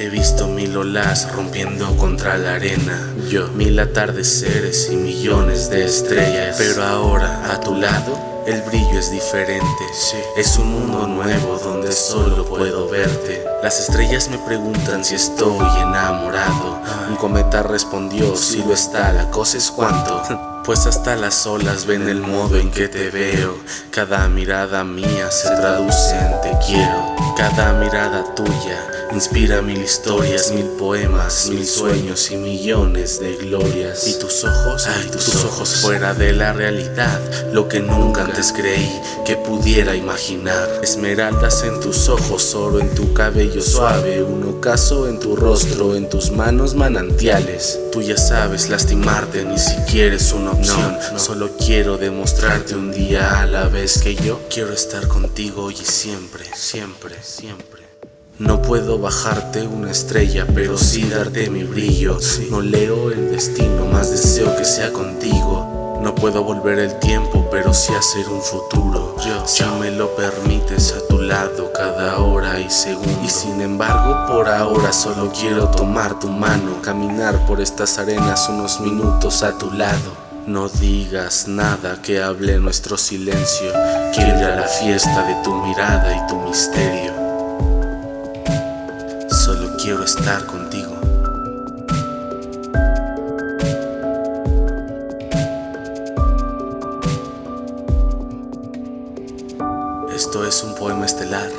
He visto mil olas rompiendo contra la arena Yo, mil atardeceres y millones de estrellas Pero ahora, a tu lado, el brillo es diferente, es un mundo nuevo donde solo puedo verte. Las estrellas me preguntan si estoy enamorado. Un cometa respondió, si lo está, la cosa es cuánto. Pues hasta las olas ven el modo en que te veo. Cada mirada mía se traduce en te quiero. Cada mirada tuya Inspira mil historias, mil poemas, mil sueños y millones de glorias. Y tus ojos, ay, tus, ojos, fuera de la realidad, lo que nunca antes creí que pudiera imaginar. Esmeraldas en tus ojos, oro en tu cabello suave, un ocaso en tu rostro, en tus manos manantiales. Tú ya sabes lastimarte, ni siquiera es una opción. Solo quiero demostrarte un día a la vez que yo quiero estar contigo y siempre, siempre, siempre. No puedo bajarte una estrella, pero sí darte mi brillo. No leo el destino, más deseo que sea contigo. No puedo volver el tiempo, pero sí hacer un futuro. Yo, si me lo permites a tu lado cada hora y segundo. Y sin embargo, por ahora solo quiero tomar tu mano, caminar por estas arenas unos minutos a tu lado. No digas nada que hable nuestro silencio. Quiero ir a la fiesta de tu mirada y tu misterio quiero estar contigo. Esto es un poema estelar,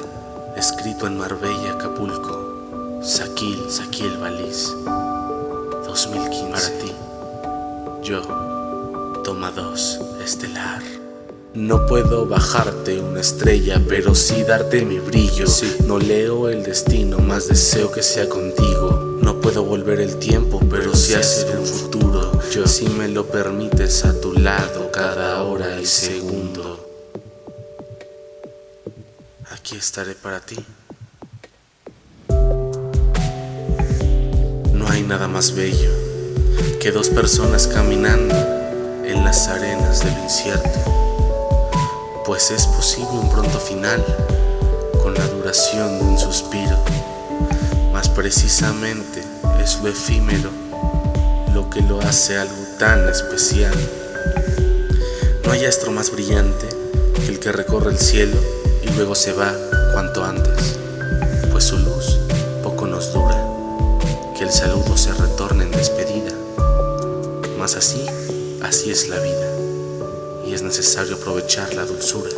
escrito en Marbella, Acapulco, Saquil, Saquil Baliz, 2015. Para ti, yo, toma dos, estelar. No puedo bajarte una estrella, pero sí darte mi brillo. No leo el destino, más deseo que sea contigo. No puedo volver el tiempo, pero sí hacer un futuro. Yo si me lo permites a tu lado cada hora y segundo. Aquí estaré para ti. No hay nada más bello que dos personas caminando las arenas del incierto pues es posible un pronto final con la duración de un suspiro. Más precisamente es lo efímero lo que lo hace algo tan especial. No hay astro más brillante que el que recorre el cielo y luego se va cuanto antes, pues su luz poco nos dura, que el saludo se retorne en despedida. Mas así, así es la vida y es necesario aprovechar la dulzura.